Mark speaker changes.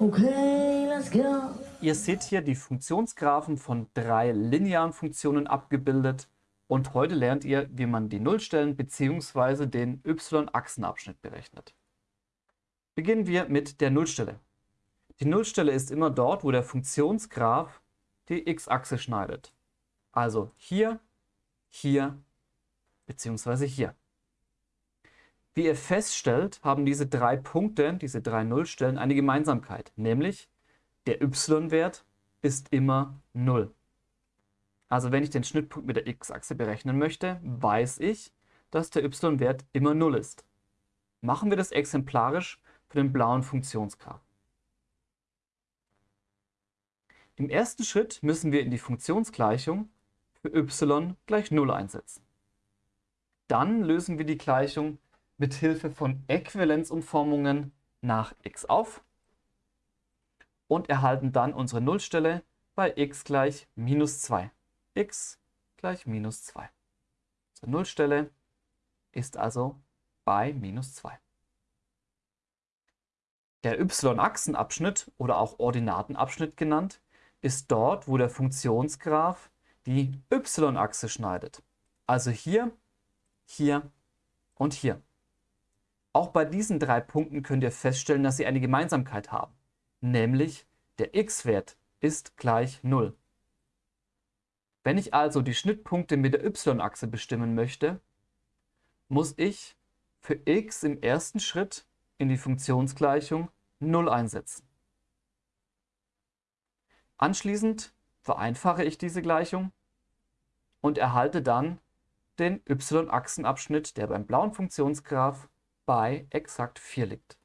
Speaker 1: Okay, let's go.
Speaker 2: Ihr seht hier die Funktionsgraphen von drei linearen Funktionen abgebildet und heute lernt ihr, wie man die Nullstellen bzw. den y-Achsenabschnitt berechnet. Beginnen wir mit der Nullstelle. Die Nullstelle ist immer dort, wo der Funktionsgraph die x-Achse schneidet. Also hier, hier bzw. hier. Wie ihr feststellt, haben diese drei Punkte, diese drei Nullstellen eine Gemeinsamkeit, nämlich der y-Wert ist immer 0. Also wenn ich den Schnittpunkt mit der x-Achse berechnen möchte, weiß ich, dass der y-Wert immer 0 ist. Machen wir das exemplarisch für den blauen Funktionsgraph. Im ersten Schritt müssen wir in die Funktionsgleichung für y gleich 0 einsetzen. Dann lösen wir die Gleichung mit Hilfe von Äquivalenzumformungen nach x auf und erhalten dann unsere Nullstelle bei x gleich minus 2. x gleich minus 2. Unsere Nullstelle ist also bei minus 2. Der y-Achsenabschnitt oder auch Ordinatenabschnitt genannt, ist dort, wo der Funktionsgraph die y-Achse schneidet. Also hier, hier und hier. Auch bei diesen drei Punkten könnt ihr feststellen, dass sie eine Gemeinsamkeit haben, nämlich der x-Wert ist gleich 0. Wenn ich also die Schnittpunkte mit der y-Achse bestimmen möchte, muss ich für x im ersten Schritt in die Funktionsgleichung 0 einsetzen. Anschließend vereinfache ich diese Gleichung und erhalte dann den y-Achsenabschnitt, der beim blauen Funktionsgraph bei exakt 4 liegt.